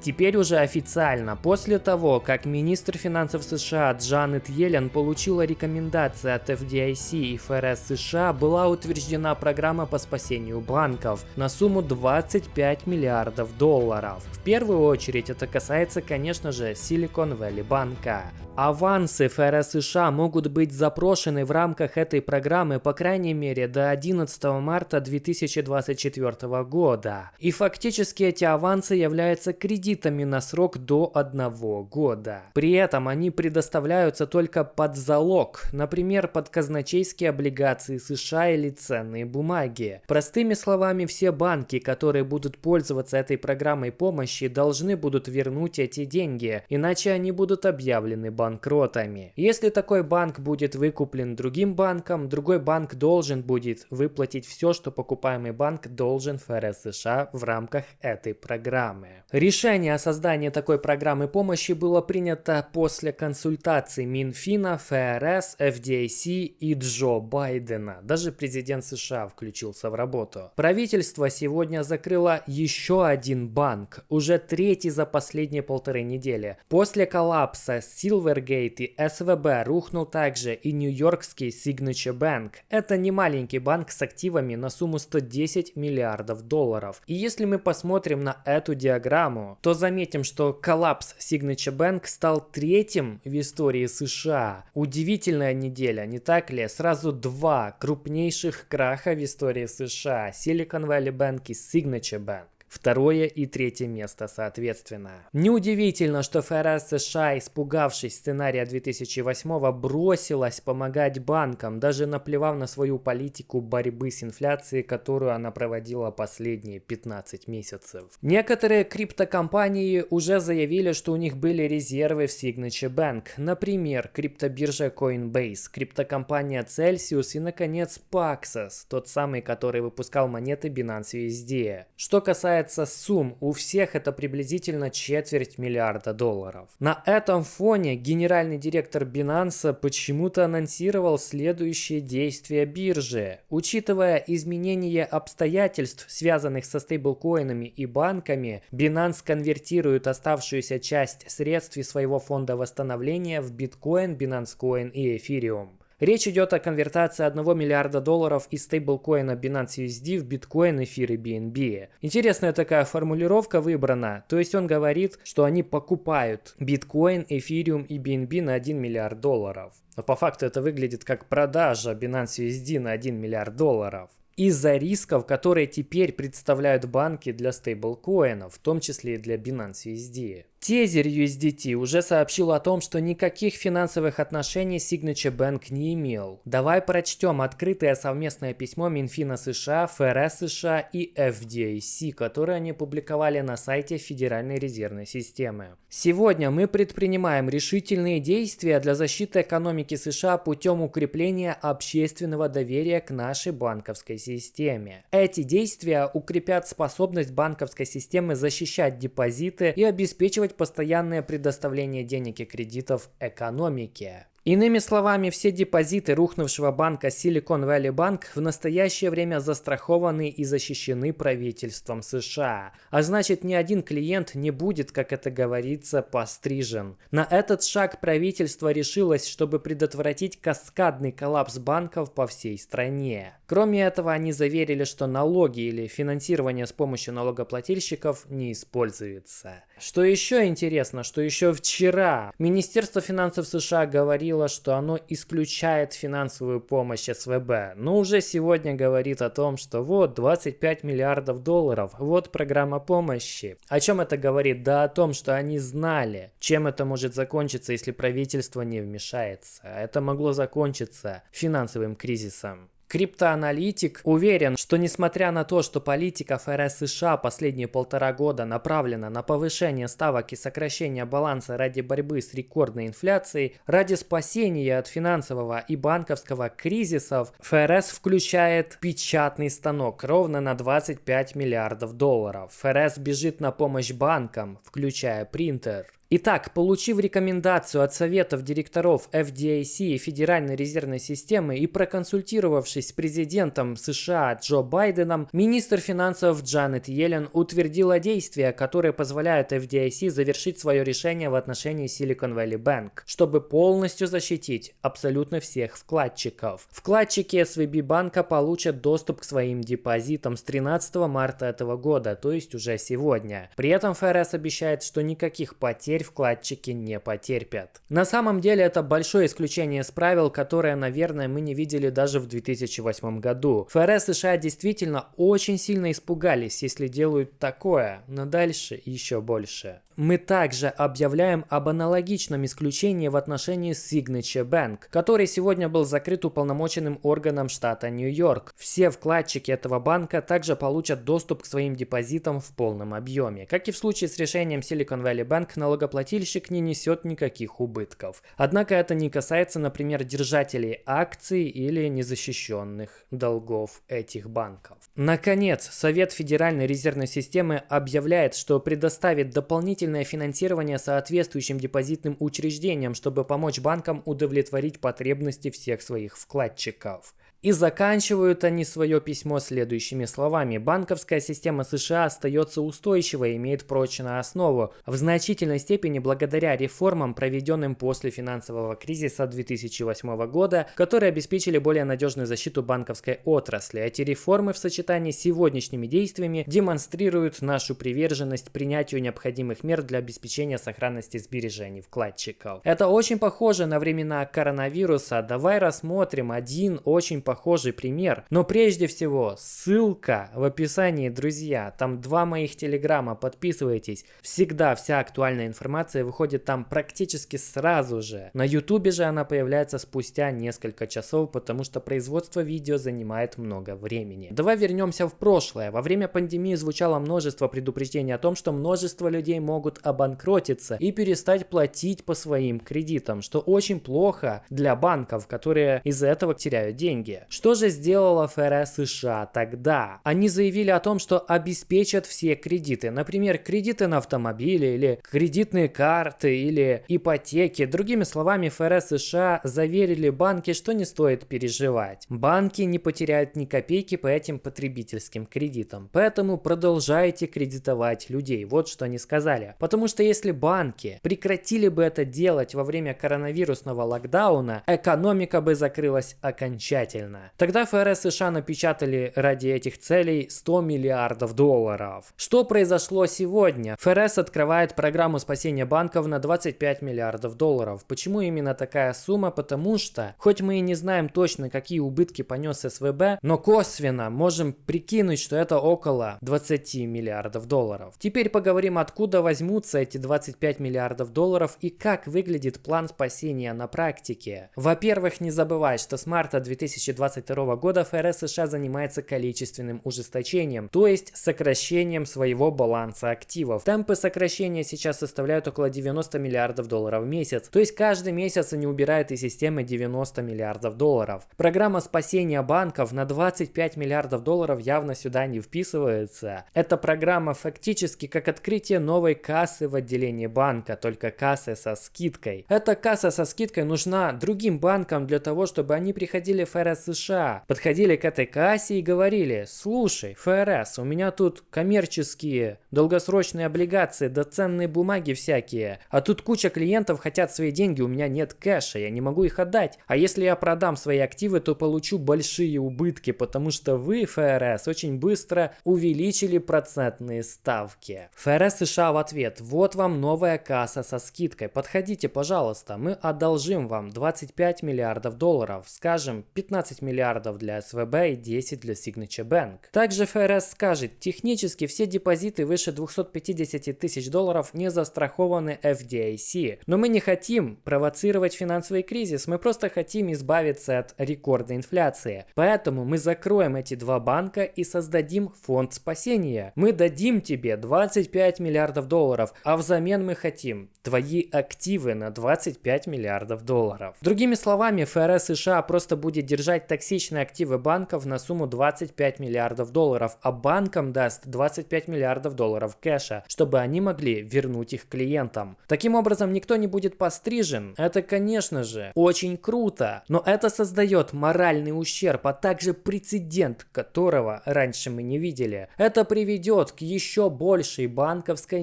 Теперь уже официально, после того, как министр финансов США Джанет Йеллен получила рекомендации от FDIC и ФРС США, была утверждена программа по спасению банков на сумму 25 миллиардов долларов. В первую очередь это касается, конечно же, Silicon Valley банка. Авансы ФРС США могут быть запрошены в рамках этой программы по крайней мере до 11 марта 2024 года. И фактически эти авансы являются кредитами на срок до одного года. При этом они предоставляются только под залог, например, под казначейские облигации США или ценные бумаги. Простыми словами, все банки, которые будут пользоваться этой программой помощи, должны будут вернуть эти деньги, иначе они будут объявлены банкротами. Если такой банк будет выкуплен другим банком, другой банк должен будет выплатить все, что покупаемый банк должен ФРС США в рамках этой программы. Решение о создании такой программы помощи было принято после консультаций Минфина, ФРС, FDIC и Джо Байдена. Даже президент США включился в работу. Правительство сегодня закрыло еще один банк, уже третий за последние полторы недели. После коллапса Silver Silvergate и СВБ рухнул также и нью-йоркский Signature Bank. Это не маленький банк с активами на сумму 110 миллиардов долларов. И если мы посмотрим на эту диаграмму, то заметим, что коллапс Signature Bank стал третьим в истории США. Удивительная неделя, не так ли? Сразу два крупнейших краха в истории США. Silicon Valley Bank и Signature Bank второе и третье место соответственно. Неудивительно, что ФРС США, испугавшись сценария 2008 бросилась помогать банкам, даже наплевав на свою политику борьбы с инфляцией, которую она проводила последние 15 месяцев. Некоторые криптокомпании уже заявили, что у них были резервы в Signature Bank, например, криптобиржа Coinbase, криптокомпания Celsius и, наконец, Paxos, тот самый, который выпускал монеты Binance USD. Что касается касается сумм, у всех это приблизительно четверть миллиарда долларов. На этом фоне генеральный директор Binance почему-то анонсировал следующие действия биржи. Учитывая изменение обстоятельств, связанных со стейблкоинами и банками, Binance конвертирует оставшуюся часть средств из своего фонда восстановления в биткоин, Binance Coin и эфириум. Речь идет о конвертации 1 миллиарда долларов из стейблкоина Binance USD в биткоин, эфир и BNB. Интересная такая формулировка выбрана, то есть он говорит, что они покупают биткоин, эфириум и BNB на 1 миллиард долларов. Но по факту это выглядит как продажа Binance USD на 1 миллиард долларов из-за рисков, которые теперь представляют банки для стейблкоинов, в том числе и для Binance USD. Тезер USDT уже сообщил о том, что никаких финансовых отношений Signature Bank не имел. Давай прочтем открытое совместное письмо Минфина США, ФРС США и FDIC, которое они публиковали на сайте Федеральной резервной системы. Сегодня мы предпринимаем решительные действия для защиты экономики США путем укрепления общественного доверия к нашей банковской системе. Эти действия укрепят способность банковской системы защищать депозиты и обеспечивать постоянное предоставление денег и кредитов экономике. Иными словами, все депозиты рухнувшего банка Silicon Valley Bank в настоящее время застрахованы и защищены правительством США. А значит, ни один клиент не будет, как это говорится, пострижен. На этот шаг правительство решилось, чтобы предотвратить каскадный коллапс банков по всей стране. Кроме этого, они заверили, что налоги или финансирование с помощью налогоплательщиков не используется. Что еще интересно, что еще вчера Министерство финансов США говорило, что оно исключает финансовую помощь СВБ, но уже сегодня говорит о том, что вот 25 миллиардов долларов, вот программа помощи. О чем это говорит? Да о том, что они знали, чем это может закончиться, если правительство не вмешается. Это могло закончиться финансовым кризисом. Криптоаналитик уверен, что несмотря на то, что политика ФРС США последние полтора года направлена на повышение ставок и сокращение баланса ради борьбы с рекордной инфляцией, ради спасения от финансового и банковского кризисов, ФРС включает печатный станок ровно на 25 миллиардов долларов. ФРС бежит на помощь банкам, включая принтер. Итак, получив рекомендацию от советов директоров FDIC и Федеральной резервной системы и проконсультировавшись с президентом США Джо Байденом, министр финансов Джанет Йеллен утвердила действия, которые позволяют FDIC завершить свое решение в отношении Silicon Valley Bank, чтобы полностью защитить абсолютно всех вкладчиков. Вкладчики SVB банка получат доступ к своим депозитам с 13 марта этого года, то есть уже сегодня. При этом ФРС обещает, что никаких потерь вкладчики не потерпят. На самом деле это большое исключение из правил, которое, наверное, мы не видели даже в 2008 году. ФРС США действительно очень сильно испугались, если делают такое, но дальше еще больше. Мы также объявляем об аналогичном исключении в отношении Signature Bank, который сегодня был закрыт уполномоченным органом штата Нью-Йорк. Все вкладчики этого банка также получат доступ к своим депозитам в полном объеме. Как и в случае с решением Silicon Valley Bank, налогоплательщик не несет никаких убытков. Однако это не касается, например, держателей акций или незащищенных долгов этих банков. Наконец, Совет Федеральной резервной системы объявляет, что предоставит дополнительное финансирование соответствующим депозитным учреждениям, чтобы помочь банкам удовлетворить потребности всех своих вкладчиков. И заканчивают они свое письмо следующими словами. Банковская система США остается устойчивой и имеет прочную основу, в значительной степени благодаря реформам, проведенным после финансового кризиса 2008 года, которые обеспечили более надежную защиту банковской отрасли. Эти реформы в сочетании с сегодняшними действиями демонстрируют нашу приверженность принятию необходимых мер для обеспечения сохранности сбережений вкладчиков. Это очень похоже на времена коронавируса. Давай рассмотрим один очень похожий пример. Но прежде всего, ссылка в описании, друзья. Там два моих телеграмма, подписывайтесь. Всегда вся актуальная информация выходит там практически сразу же. На ютубе же она появляется спустя несколько часов, потому что производство видео занимает много времени. Давай вернемся в прошлое. Во время пандемии звучало множество предупреждений о том, что множество людей могут обанкротиться и перестать платить по своим кредитам, что очень плохо для банков, которые из-за этого теряют деньги. Что же сделала ФРС США тогда? Они заявили о том, что обеспечат все кредиты. Например, кредиты на автомобили или кредитные карты или ипотеки. Другими словами, ФРС США заверили банки, что не стоит переживать. Банки не потеряют ни копейки по этим потребительским кредитам. Поэтому продолжайте кредитовать людей. Вот что они сказали. Потому что если банки прекратили бы это делать во время коронавирусного локдауна, экономика бы закрылась окончательно правильно. Тогда ФРС США напечатали ради этих целей 100 миллиардов долларов. Что произошло сегодня? ФРС открывает программу спасения банков на 25 миллиардов долларов. Почему именно такая сумма? Потому что, хоть мы и не знаем точно, какие убытки понес СВБ, но косвенно можем прикинуть, что это около 20 миллиардов долларов. Теперь поговорим, откуда возьмутся эти 25 миллиардов долларов и как выглядит план спасения на практике. Во-первых, не забывай, что с марта 2020 2022 года ФРС США занимается количественным ужесточением, то есть сокращением своего баланса активов. Темпы сокращения сейчас составляют около 90 миллиардов долларов в месяц, то есть каждый месяц они убирают из системы 90 миллиардов долларов. Программа спасения банков на 25 миллиардов долларов явно сюда не вписывается. Эта программа фактически как открытие новой кассы в отделении банка, только кассы со скидкой. Эта касса со скидкой нужна другим банкам для того, чтобы они приходили в ФРС США подходили к этой кассе и говорили, слушай, ФРС, у меня тут коммерческие долгосрочные облигации да ценные бумаги всякие, а тут куча клиентов хотят свои деньги, у меня нет кэша, я не могу их отдать. А если я продам свои активы, то получу большие убытки, потому что вы, ФРС, очень быстро увеличили процентные ставки. ФРС США в ответ, вот вам новая касса со скидкой, подходите, пожалуйста, мы одолжим вам 25 миллиардов долларов, скажем, 15 15 миллиардов для СВБ и 10 для Signature Bank. Также ФРС скажет, технически все депозиты выше 250 тысяч долларов не застрахованы FDIC. Но мы не хотим провоцировать финансовый кризис, мы просто хотим избавиться от рекордной инфляции. Поэтому мы закроем эти два банка и создадим фонд спасения. Мы дадим тебе 25 миллиардов долларов, а взамен мы хотим твои активы на 25 миллиардов долларов. Другими словами, ФРС США просто будет держать удержать токсичные активы банков на сумму 25 миллиардов долларов, а банкам даст 25 миллиардов долларов кэша, чтобы они могли вернуть их клиентам. Таким образом, никто не будет пострижен. Это, конечно же, очень круто, но это создает моральный ущерб, а также прецедент, которого раньше мы не видели. Это приведет к еще большей банковской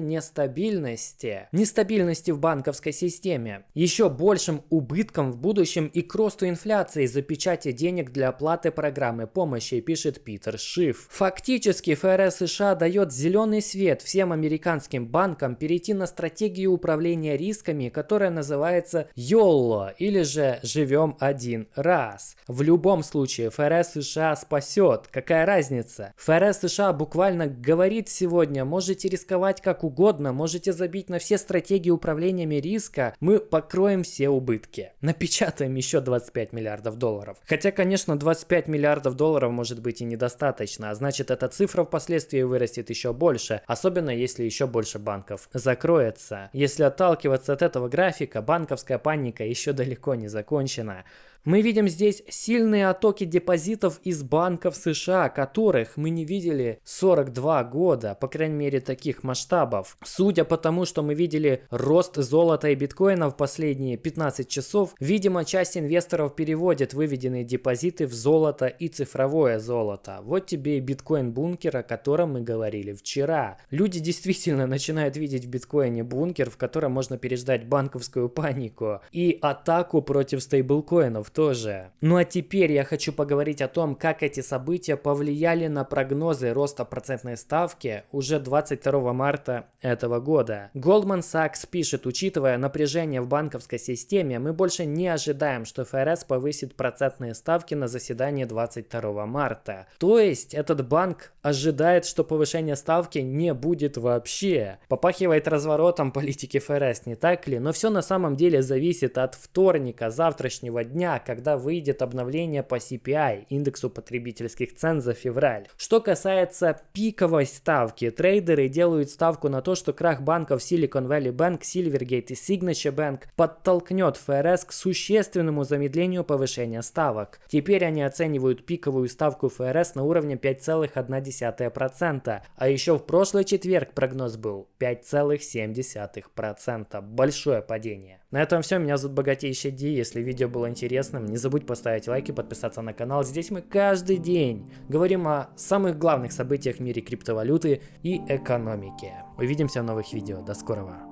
нестабильности. Нестабильности в банковской системе. Еще большим убыткам в будущем и к росту инфляции за печати денег для оплаты программы помощи, пишет Питер Шиф. Фактически ФРС США дает зеленый свет всем американским банкам перейти на стратегию управления рисками, которая называется YOLO или же «Живем один раз». В любом случае ФРС США спасет. Какая разница? ФРС США буквально говорит сегодня, можете рисковать как угодно, можете забить на все стратегии управления риска, мы покроем все убытки. Напечатаем еще 25 миллиардов долларов. Хотя, конечно, 25 миллиардов долларов может быть и недостаточно, а значит эта цифра впоследствии вырастет еще больше, особенно если еще больше банков закроется. Если отталкиваться от этого графика, банковская паника еще далеко не закончена. Мы видим здесь сильные оттоки депозитов из банков США, которых мы не видели 42 года, по крайней мере таких масштабов. Судя по тому, что мы видели рост золота и биткоина в последние 15 часов, видимо часть инвесторов переводит выведенные депозиты в золото и цифровое золото. Вот тебе и биткоин-бункер, о котором мы говорили вчера. Люди действительно начинают видеть в биткоине бункер, в котором можно переждать банковскую панику и атаку против стейблкоинов тоже. Ну а теперь я хочу поговорить о том, как эти события повлияли на прогнозы роста процентной ставки уже 22 марта этого года. Goldman Sachs пишет, учитывая напряжение в банковской системе, мы больше не ожидаем, что ФРС повысит процентные ставки на заседании 22 марта. То есть этот банк ожидает, что повышение ставки не будет вообще. Попахивает разворотом политики ФРС, не так ли? Но все на самом деле зависит от вторника, завтрашнего дня, когда выйдет обновление по CPI, индексу потребительских цен за февраль. Что касается пиковой ставки, трейдеры делают ставку на то, что крах банков Silicon Valley Bank, Silvergate и Signature Bank подтолкнет ФРС к существенному замедлению повышения ставок. Теперь они оценивают пиковую ставку ФРС на уровне 5,1%, а еще в прошлый четверг прогноз был 5,7%. Большое падение. На этом все, меня зовут Богатейший Ди, если видео было интересным, не забудь поставить лайк и подписаться на канал, здесь мы каждый день говорим о самых главных событиях в мире криптовалюты и экономики. Увидимся в новых видео, до скорого!